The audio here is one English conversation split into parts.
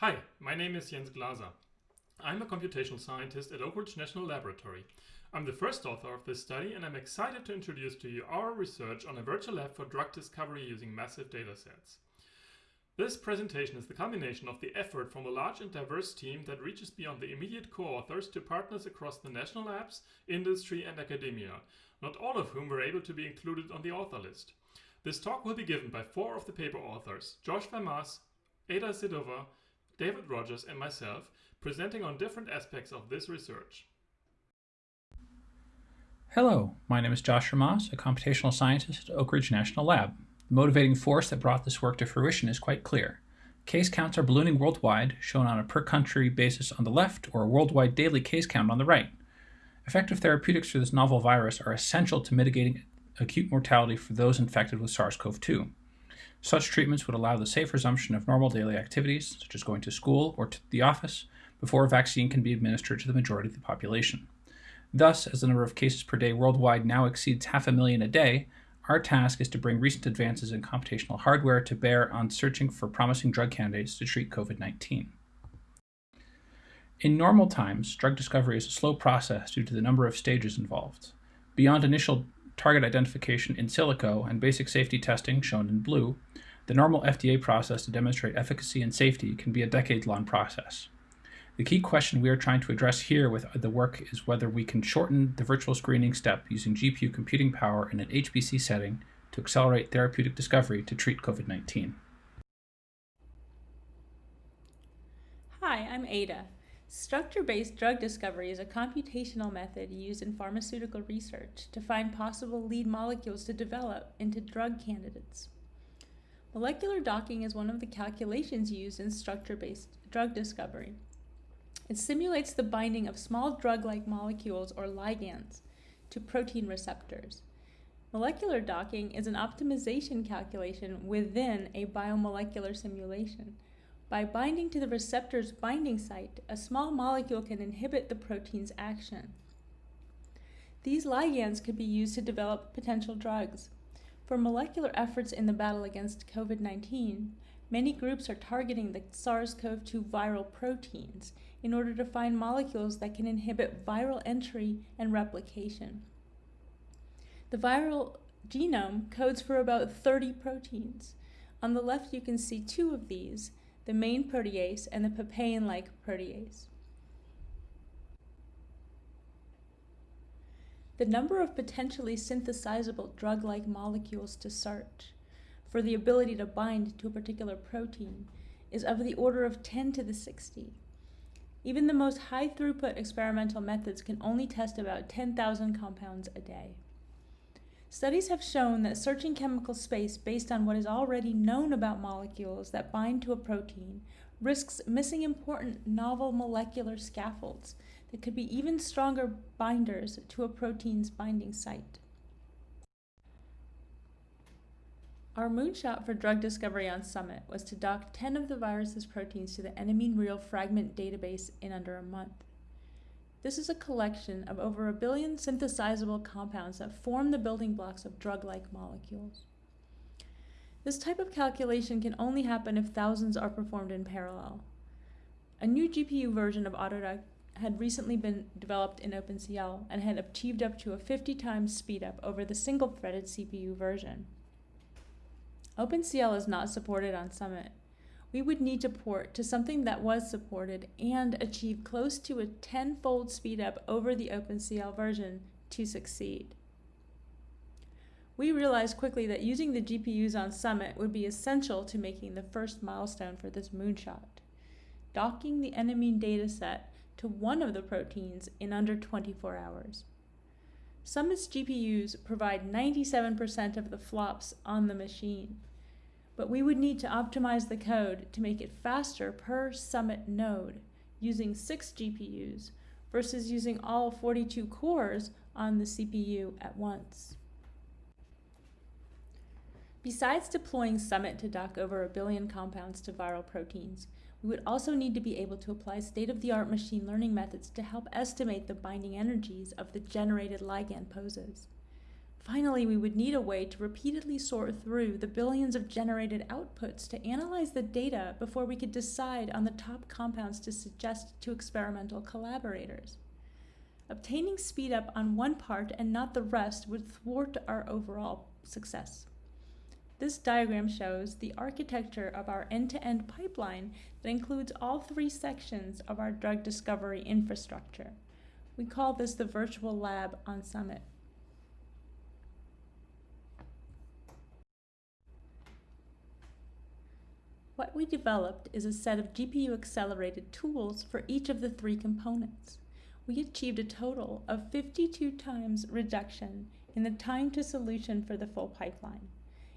Hi, my name is Jens Glaser. I'm a computational scientist at Oak Ridge National Laboratory. I'm the first author of this study and I'm excited to introduce to you our research on a virtual lab for drug discovery using massive datasets. This presentation is the culmination of the effort from a large and diverse team that reaches beyond the immediate co-authors to partners across the national labs, industry and academia, not all of whom were able to be included on the author list. This talk will be given by four of the paper authors, Josh Vermaas, Ada Sidova, David Rogers and myself, presenting on different aspects of this research. Hello, my name is Josh Vermaas, a computational scientist at Oak Ridge National Lab. The motivating force that brought this work to fruition is quite clear. Case counts are ballooning worldwide, shown on a per country basis on the left or a worldwide daily case count on the right. Effective therapeutics for this novel virus are essential to mitigating acute mortality for those infected with SARS-CoV-2. Such treatments would allow the safe resumption of normal daily activities, such as going to school or to the office, before a vaccine can be administered to the majority of the population. Thus, as the number of cases per day worldwide now exceeds half a million a day, our task is to bring recent advances in computational hardware to bear on searching for promising drug candidates to treat COVID-19. In normal times, drug discovery is a slow process due to the number of stages involved. Beyond initial target identification in silico and basic safety testing, shown in blue, the normal FDA process to demonstrate efficacy and safety can be a decade-long process. The key question we are trying to address here with the work is whether we can shorten the virtual screening step using GPU computing power in an HPC setting to accelerate therapeutic discovery to treat COVID-19. Hi, I'm Ada. Structure-based drug discovery is a computational method used in pharmaceutical research to find possible lead molecules to develop into drug candidates. Molecular docking is one of the calculations used in structure-based drug discovery. It simulates the binding of small drug-like molecules or ligands to protein receptors. Molecular docking is an optimization calculation within a biomolecular simulation. By binding to the receptor's binding site, a small molecule can inhibit the protein's action. These ligands could be used to develop potential drugs. For molecular efforts in the battle against COVID-19, many groups are targeting the SARS-CoV-2 viral proteins in order to find molecules that can inhibit viral entry and replication. The viral genome codes for about 30 proteins. On the left you can see two of these, the main protease and the papain-like protease. The number of potentially synthesizable drug-like molecules to search for the ability to bind to a particular protein is of the order of 10 to the 60. Even the most high throughput experimental methods can only test about 10,000 compounds a day. Studies have shown that searching chemical space based on what is already known about molecules that bind to a protein risks missing important novel molecular scaffolds that could be even stronger binders to a protein's binding site. Our moonshot for drug discovery on Summit was to dock 10 of the virus's proteins to the enamine real fragment database in under a month. This is a collection of over a billion synthesizable compounds that form the building blocks of drug-like molecules. This type of calculation can only happen if thousands are performed in parallel. A new GPU version of Autodock had recently been developed in OpenCL and had achieved up to a 50 times speedup over the single-threaded CPU version. OpenCL is not supported on Summit. We would need to port to something that was supported and achieve close to a tenfold speedup over the OpenCL version to succeed. We realized quickly that using the GPUs on Summit would be essential to making the first milestone for this moonshot, docking the enamine dataset to one of the proteins in under 24 hours. Summit's GPUs provide 97% of the flops on the machine, but we would need to optimize the code to make it faster per Summit node using 6 GPUs versus using all 42 cores on the CPU at once. Besides deploying Summit to dock over a billion compounds to viral proteins, we would also need to be able to apply state-of-the-art machine learning methods to help estimate the binding energies of the generated ligand poses. Finally, we would need a way to repeatedly sort through the billions of generated outputs to analyze the data before we could decide on the top compounds to suggest to experimental collaborators. Obtaining speed up on one part and not the rest would thwart our overall success. This diagram shows the architecture of our end-to-end pipeline that includes all three sections of our drug discovery infrastructure. We call this the virtual lab on Summit. What we developed is a set of GPU-accelerated tools for each of the three components. We achieved a total of 52 times reduction in the time to solution for the full pipeline,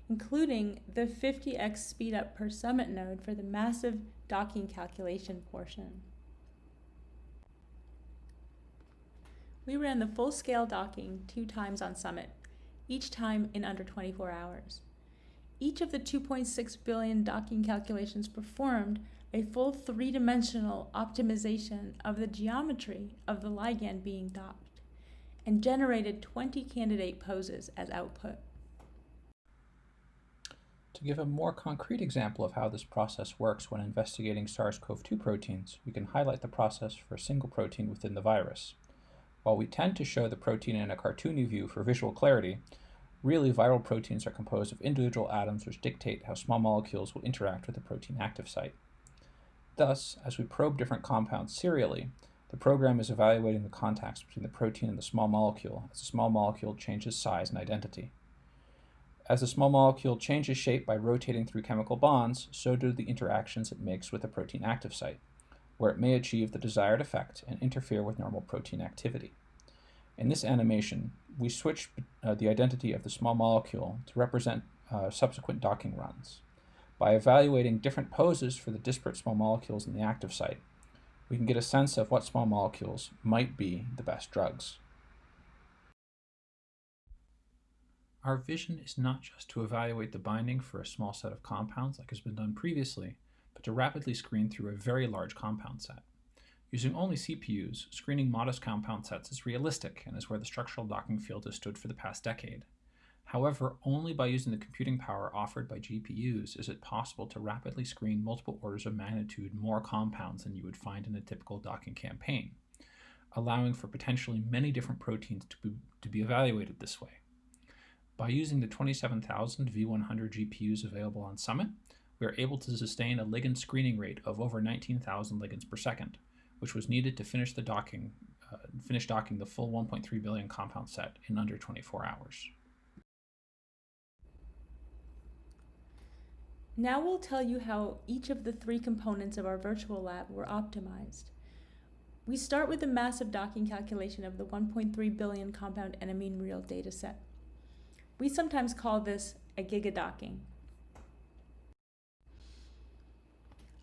including the 50x speedup per summit node for the massive docking calculation portion. We ran the full-scale docking two times on Summit, each time in under 24 hours each of the 2.6 billion docking calculations performed a full three-dimensional optimization of the geometry of the ligand being docked and generated 20 candidate poses as output. To give a more concrete example of how this process works when investigating SARS-CoV-2 proteins, we can highlight the process for a single protein within the virus. While we tend to show the protein in a cartoony view for visual clarity, Really, viral proteins are composed of individual atoms which dictate how small molecules will interact with the protein active site. Thus, as we probe different compounds serially, the program is evaluating the contacts between the protein and the small molecule as the small molecule changes size and identity. As the small molecule changes shape by rotating through chemical bonds, so do the interactions it makes with the protein active site, where it may achieve the desired effect and interfere with normal protein activity. In this animation, we switch uh, the identity of the small molecule to represent uh, subsequent docking runs. By evaluating different poses for the disparate small molecules in the active site, we can get a sense of what small molecules might be the best drugs. Our vision is not just to evaluate the binding for a small set of compounds like has been done previously, but to rapidly screen through a very large compound set. Using only CPUs, screening modest compound sets is realistic and is where the structural docking field has stood for the past decade. However, only by using the computing power offered by GPUs is it possible to rapidly screen multiple orders of magnitude more compounds than you would find in a typical docking campaign, allowing for potentially many different proteins to be, to be evaluated this way. By using the 27,000 V100 GPUs available on Summit, we are able to sustain a ligand screening rate of over 19,000 ligands per second, which was needed to finish the docking, uh, finish docking the full 1.3 billion compound set in under 24 hours. Now we'll tell you how each of the three components of our virtual lab were optimized. We start with the massive docking calculation of the 1.3 billion compound enamine real dataset. We sometimes call this a gigadocking.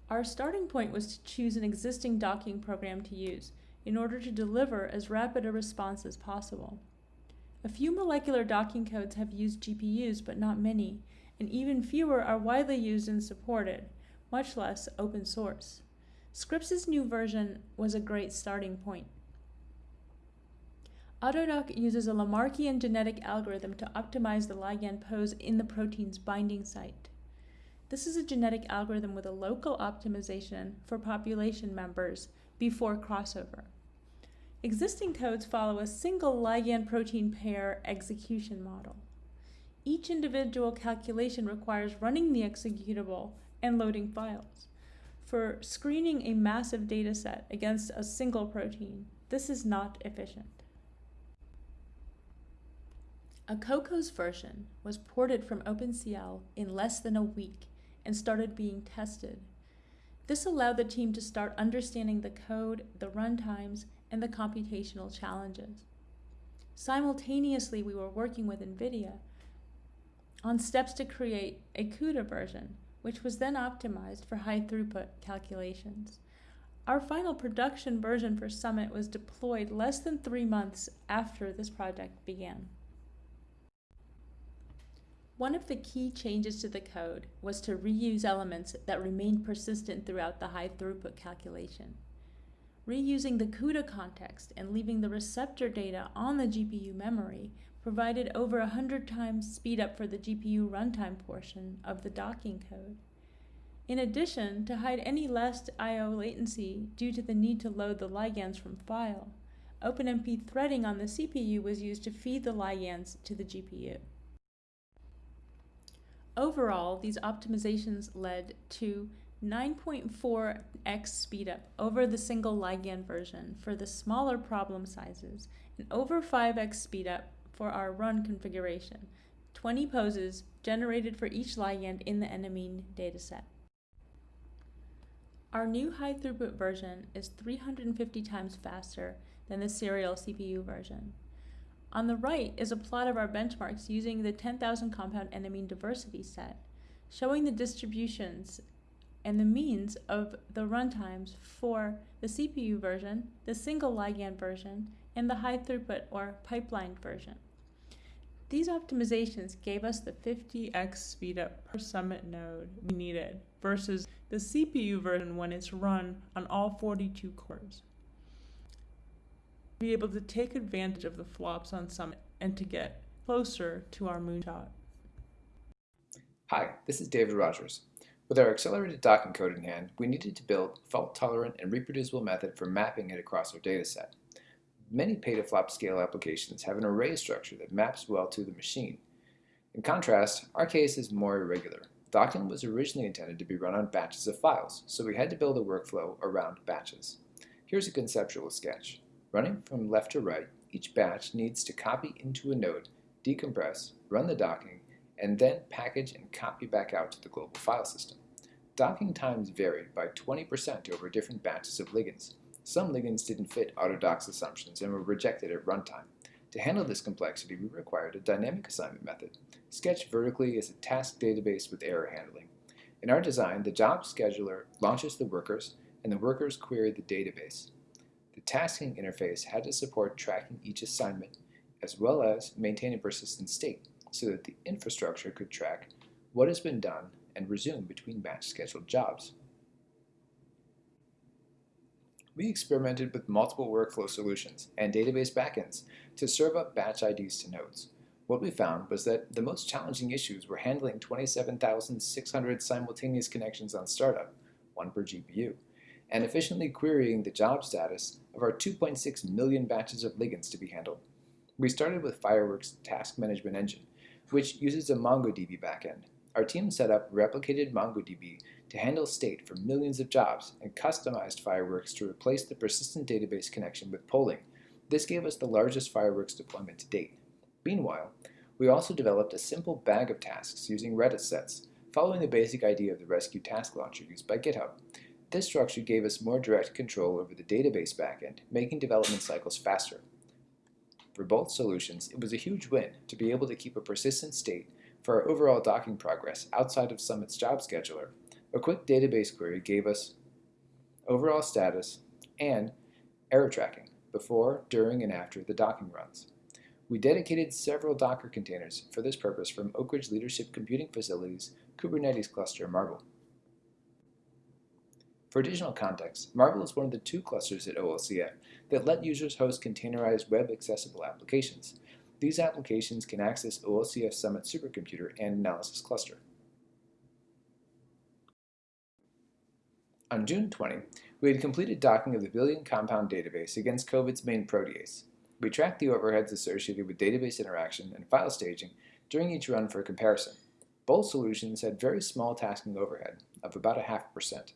Our starting point was to choose an existing docking program to use in order to deliver as rapid a response as possible. A few molecular docking codes have used GPUs, but not many, and even fewer are widely used and supported, much less open source. Scripps' new version was a great starting point. Autodock uses a Lamarckian genetic algorithm to optimize the ligand pose in the protein's binding site. This is a genetic algorithm with a local optimization for population members before crossover. Existing codes follow a single ligand protein pair execution model. Each individual calculation requires running the executable and loading files. For screening a massive dataset against a single protein, this is not efficient. A Cocos version was ported from OpenCL in less than a week and started being tested. This allowed the team to start understanding the code, the runtimes, and the computational challenges. Simultaneously, we were working with NVIDIA on steps to create a CUDA version, which was then optimized for high throughput calculations. Our final production version for Summit was deployed less than three months after this project began. One of the key changes to the code was to reuse elements that remained persistent throughout the high throughput calculation. Reusing the CUDA context and leaving the receptor data on the GPU memory provided over 100 times speed up for the GPU runtime portion of the docking code. In addition, to hide any less I.O. latency due to the need to load the ligands from file, OpenMP threading on the CPU was used to feed the ligands to the GPU. Overall, these optimizations led to 9.4x speedup over the single ligand version for the smaller problem sizes and over 5x speedup for our run configuration, 20 poses generated for each ligand in the enamine dataset. Our new high throughput version is 350 times faster than the serial CPU version. On the right is a plot of our benchmarks using the 10,000 compound enamine diversity set, showing the distributions and the means of the runtimes for the CPU version, the single ligand version, and the high throughput or pipelined version. These optimizations gave us the 50x speedup per summit node we needed versus the CPU version when it's run on all 42 cores. Be able to take advantage of the flops on Summit and to get closer to our moonshot. Hi, this is David Rogers. With our accelerated docking code in hand, we needed to build a fault-tolerant and reproducible method for mapping it across our dataset. Many petaflop scale applications have an array structure that maps well to the machine. In contrast, our case is more irregular. Docking was originally intended to be run on batches of files, so we had to build a workflow around batches. Here's a conceptual sketch. Running from left to right, each batch needs to copy into a node, decompress, run the docking, and then package and copy back out to the global file system. Docking times varied by 20% over different batches of ligands. Some ligands didn't fit Autodoc's assumptions and were rejected at runtime. To handle this complexity, we required a dynamic assignment method, Sketch vertically is a task database with error handling. In our design, the job scheduler launches the workers, and the workers query the database. Tasking interface had to support tracking each assignment, as well as maintain a persistent state, so that the infrastructure could track what has been done and resume between batch scheduled jobs. we experimented with multiple workflow solutions and database backends to serve up batch IDs to nodes. What we found was that the most challenging issues were handling 27,600 simultaneous connections on startup, one per GPU, and efficiently querying the job status of our 2.6 million batches of ligands to be handled. We started with Fireworks Task Management Engine, which uses a MongoDB backend. Our team set up replicated MongoDB to handle state for millions of jobs and customized Fireworks to replace the persistent database connection with polling. This gave us the largest Fireworks deployment to date. Meanwhile, we also developed a simple bag of tasks using Redis sets, following the basic idea of the rescue task launcher used by GitHub. This structure gave us more direct control over the database backend, making development cycles faster. For both solutions, it was a huge win to be able to keep a persistent state for our overall docking progress outside of Summit's job scheduler a quick database query gave us overall status and error tracking before, during, and after the docking runs. We dedicated several Docker containers for this purpose from Oak Ridge Leadership Computing Facilities Kubernetes cluster Marble. For additional context, Marvel is one of the two clusters at OLCF that let users host containerized web-accessible applications. These applications can access OLCF Summit Supercomputer and Analysis Cluster. On June 20, we had completed docking of the billion compound database against COVID's main protease. We tracked the overheads associated with database interaction and file staging during each run for comparison. Both solutions had very small tasking overhead of about a half percent.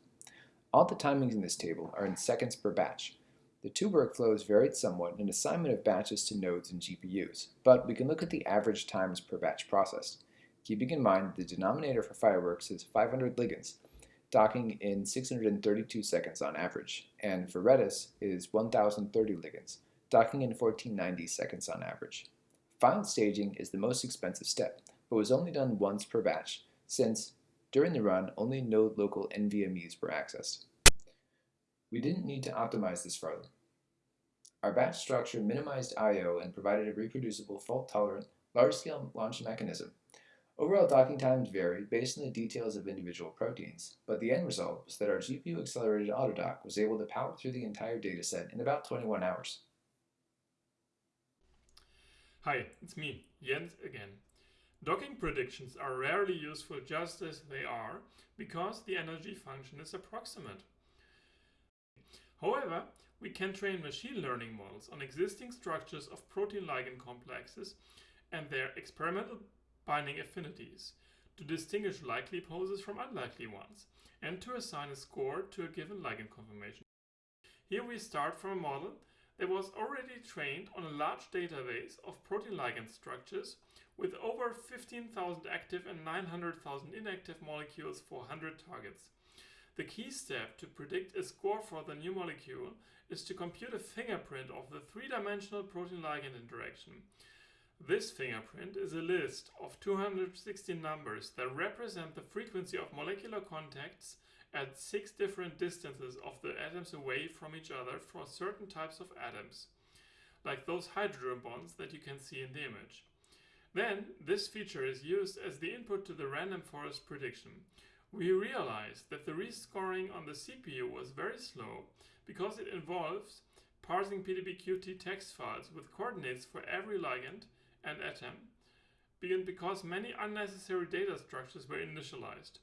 All the timings in this table are in seconds per batch. The two workflows varied somewhat in assignment of batches to nodes and GPUs, but we can look at the average times per batch processed. Keeping in mind the denominator for Fireworks is 500 ligands, docking in 632 seconds on average, and for Redis is 1030 ligands, docking in 1490 seconds on average. File staging is the most expensive step, but was only done once per batch, since during the run only node local NVMEs were accessed. We didn't need to optimize this further. Our batch structure minimized I.O. and provided a reproducible, fault-tolerant, large-scale launch mechanism Overall docking times vary based on the details of individual proteins, but the end result was that our GPU-accelerated Autodock was able to power through the entire dataset in about 21 hours. Hi, it's me, Jens again. Docking predictions are rarely useful just as they are, because the energy function is approximate. However, we can train machine learning models on existing structures of protein ligand complexes and their experimental binding affinities to distinguish likely poses from unlikely ones and to assign a score to a given ligand conformation. Here we start from a model that was already trained on a large database of protein ligand structures with over 15,000 active and 900,000 inactive molecules for 100 targets. The key step to predict a score for the new molecule is to compute a fingerprint of the three-dimensional protein ligand interaction. This fingerprint is a list of 216 numbers that represent the frequency of molecular contacts at six different distances of the atoms away from each other for certain types of atoms, like those hydrogen bonds that you can see in the image. Then, this feature is used as the input to the random forest prediction. We realized that the rescoring on the CPU was very slow because it involves parsing PDBQT text files with coordinates for every ligand and atom, because many unnecessary data structures were initialized.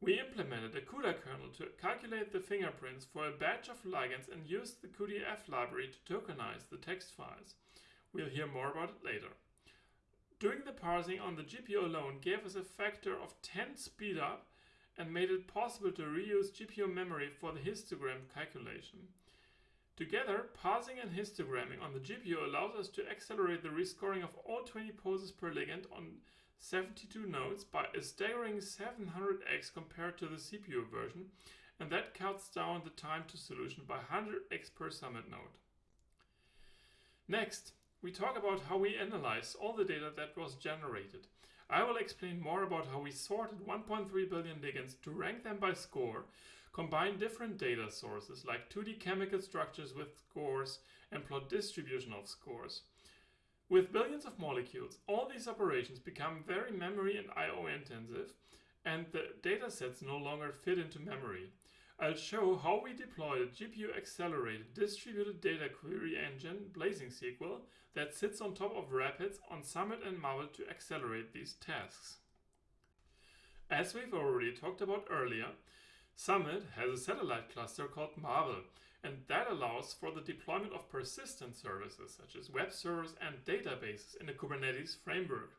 We implemented a CUDA kernel to calculate the fingerprints for a batch of ligands and used the cuDF library to tokenize the text files. We'll hear more about it later. Doing the parsing on the GPU alone gave us a factor of 10 speed up and made it possible to reuse GPU memory for the histogram calculation. Together, parsing and histogramming on the GPU allows us to accelerate the rescoring of all 20 poses per ligand on 72 nodes by a staggering 700x compared to the CPU version, and that cuts down the time to solution by 100x per summit node. Next, we talk about how we analyze all the data that was generated. I will explain more about how we sorted 1.3 billion ligands to rank them by score, combine different data sources like 2D chemical structures with scores, and plot distribution of scores. With billions of molecules, all these operations become very memory and I.O. intensive, and the datasets no longer fit into memory. I'll show how we deployed a GPU-accelerated distributed data query engine, Blazing SQL, that sits on top of Rapids on Summit and Marvel to accelerate these tasks. As we've already talked about earlier, Summit has a satellite cluster called Marble, and that allows for the deployment of persistent services such as web servers and databases in the Kubernetes framework.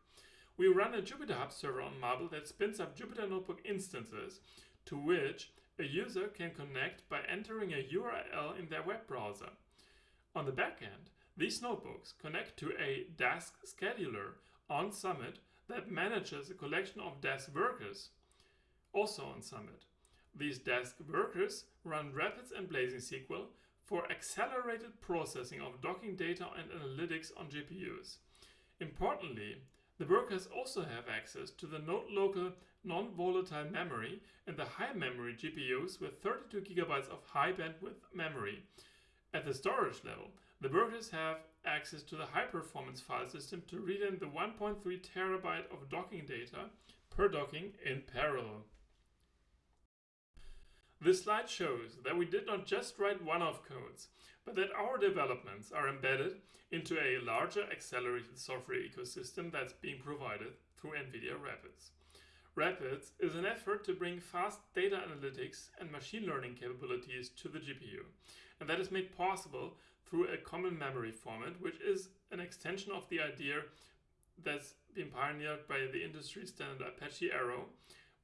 We run a Jupyter Hub server on Marble that spins up Jupyter Notebook instances to which a user can connect by entering a URL in their web browser. On the backend, these notebooks connect to a Dask scheduler on Summit that manages a collection of Dask workers, also on Summit. These desk workers run Rapids and Blazing SQL for accelerated processing of docking data and analytics on GPUs. Importantly, the workers also have access to the node local non-volatile memory and the high memory GPUs with 32 GB of high bandwidth memory. At the storage level, the workers have access to the high performance file system to read in the 1.3 terabyte of docking data per docking in parallel. This slide shows that we did not just write one-off codes, but that our developments are embedded into a larger accelerated software ecosystem that's being provided through NVIDIA Rapids. Rapids is an effort to bring fast data analytics and machine learning capabilities to the GPU, and that is made possible through a common memory format, which is an extension of the idea that's been pioneered by the industry standard Apache Arrow,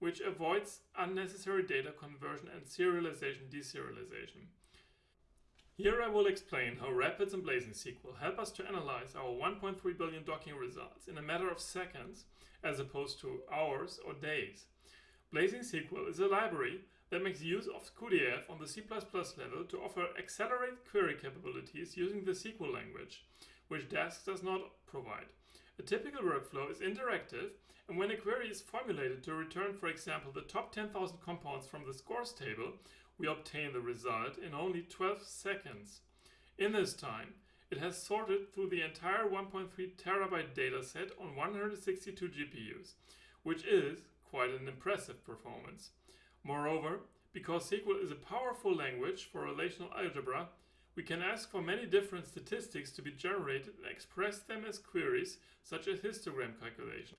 which avoids unnecessary data conversion and serialization deserialization. Here I will explain how Rapids and Blazing SQL help us to analyze our 1.3 billion docking results in a matter of seconds as opposed to hours or days. Blazing SQL is a library that makes use of cuDF on the C++ level to offer accelerated query capabilities using the SQL language, which Dask does not provide. A typical workflow is interactive, and when a query is formulated to return, for example, the top 10,000 compounds from the scores table, we obtain the result in only 12 seconds. In this time, it has sorted through the entire 1.3 terabyte dataset on 162 GPUs, which is quite an impressive performance. Moreover, because SQL is a powerful language for relational algebra, we can ask for many different statistics to be generated and express them as queries, such as histogram calculation.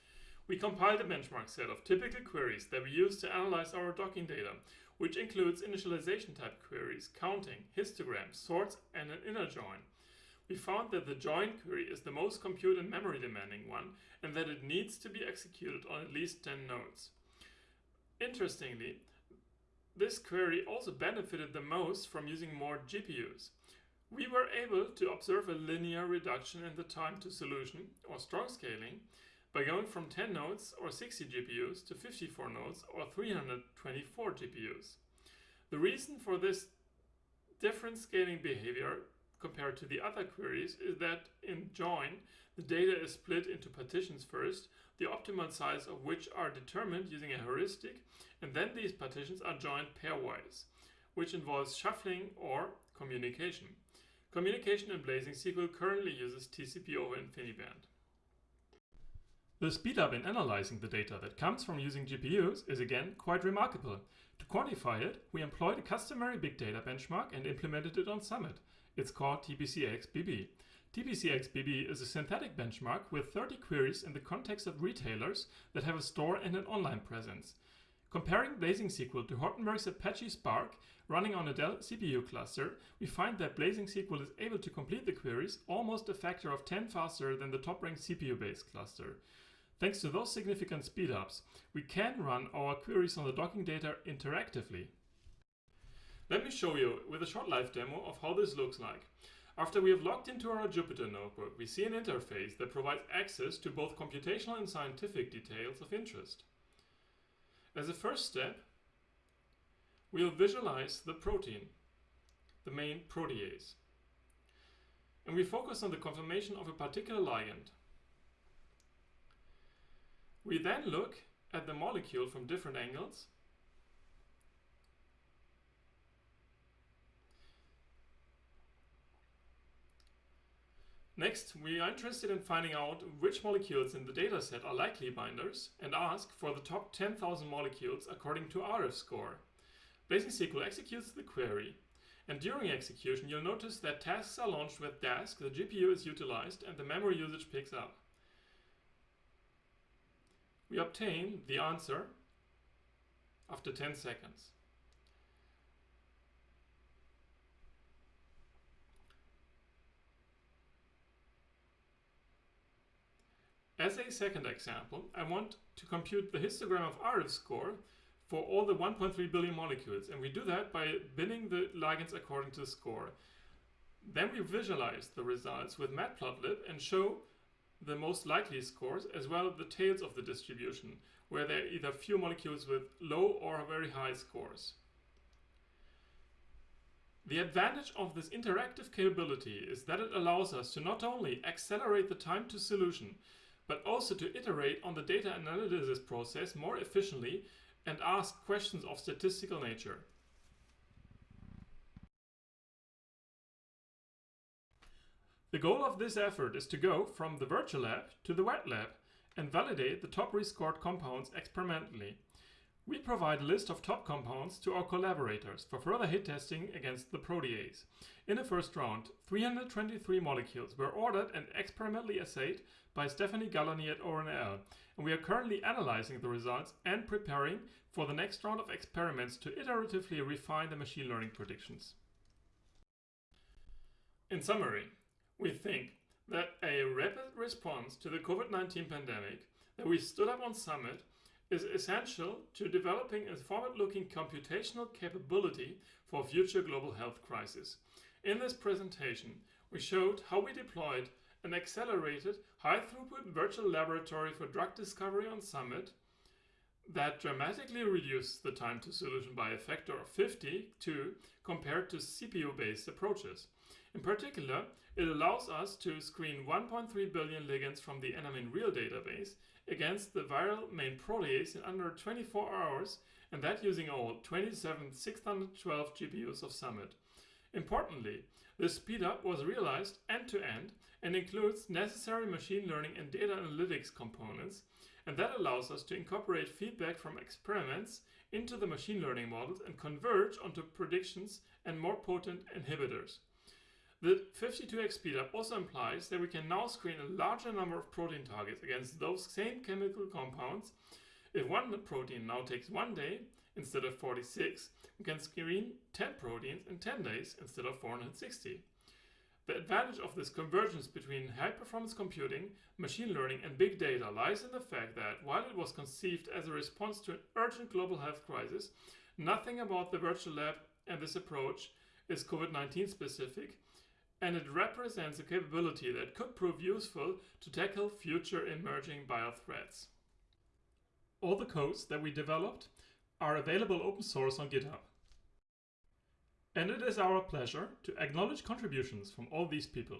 We compiled a benchmark set of typical queries that we use to analyze our docking data, which includes initialization type queries, counting, histograms, sorts, and an inner join. We found that the join query is the most compute and memory demanding one, and that it needs to be executed on at least 10 nodes. Interestingly, this query also benefited the most from using more GPUs. We were able to observe a linear reduction in the time to solution, or strong scaling, by going from 10 nodes or 60 GPUs to 54 nodes or 324 GPUs. The reason for this different scaling behavior compared to the other queries is that in join, the data is split into partitions first, the optimal size of which are determined using a heuristic, and then these partitions are joined pairwise, which involves shuffling or communication. Communication in Blazing SQL currently uses TCP over InfiniBand. The speedup in analyzing the data that comes from using GPUs is again quite remarkable. To quantify it, we employed a customary big data benchmark and implemented it on Summit. It's called TBCX-BB. TBCX-BB is a synthetic benchmark with 30 queries in the context of retailers that have a store and an online presence. Comparing Blazing SQL to Hortonworks Apache Spark running on a Dell CPU cluster, we find that Blazing SQL is able to complete the queries almost a factor of 10 faster than the top-ranked CPU-based cluster. Thanks to those significant speedups, we can run our queries on the docking data interactively. Let me show you with a short live demo of how this looks like. After we have logged into our Jupyter notebook, we see an interface that provides access to both computational and scientific details of interest. As a first step, we'll visualize the protein, the main protease. And we focus on the conformation of a particular ligand. We then look at the molecule from different angles Next, we are interested in finding out which molecules in the dataset are likely binders and ask for the top 10,000 molecules according to RF score. Blazing SQL executes the query, and during execution you'll notice that tasks are launched with Dask, the GPU is utilized, and the memory usage picks up. We obtain the answer after 10 seconds. As a second example, I want to compute the histogram of RF score for all the 1.3 billion molecules, and we do that by binning the ligands according to score. Then we visualize the results with matplotlib and show the most likely scores as well as the tails of the distribution, where there are either few molecules with low or very high scores. The advantage of this interactive capability is that it allows us to not only accelerate the time to solution, but also to iterate on the data analysis process more efficiently and ask questions of statistical nature. The goal of this effort is to go from the virtual lab to the wet lab and validate the top rescored compounds experimentally. We provide a list of top compounds to our collaborators for further hit testing against the protease. In the first round, 323 molecules were ordered and experimentally assayed by Stephanie Galloni at ORNL, and we are currently analyzing the results and preparing for the next round of experiments to iteratively refine the machine learning predictions. In summary, we think that a rapid response to the COVID-19 pandemic that we stood up on Summit is essential to developing a forward-looking computational capability for future global health crisis. In this presentation, we showed how we deployed an accelerated, high-throughput virtual laboratory for drug discovery on Summit that dramatically reduced the time to solution by a factor of 52 compared to CPU-based approaches. In particular, it allows us to screen 1.3 billion ligands from the Enamin Real database against the viral main protease in under 24 hours, and that using all 27612 GPUs of Summit. Importantly, this speedup was realized end-to-end -end and includes necessary machine learning and data analytics components, and that allows us to incorporate feedback from experiments into the machine learning models and converge onto predictions and more potent inhibitors. The 52x speedup also implies that we can now screen a larger number of protein targets against those same chemical compounds. If one protein now takes one day instead of 46, we can screen 10 proteins in 10 days instead of 460. The advantage of this convergence between high performance computing, machine learning, and big data lies in the fact that while it was conceived as a response to an urgent global health crisis, nothing about the virtual lab and this approach is COVID 19 specific, and it represents a capability that could prove useful to tackle future emerging biothreats. All the codes that we developed are available open source on GitHub. And it is our pleasure to acknowledge contributions from all these people.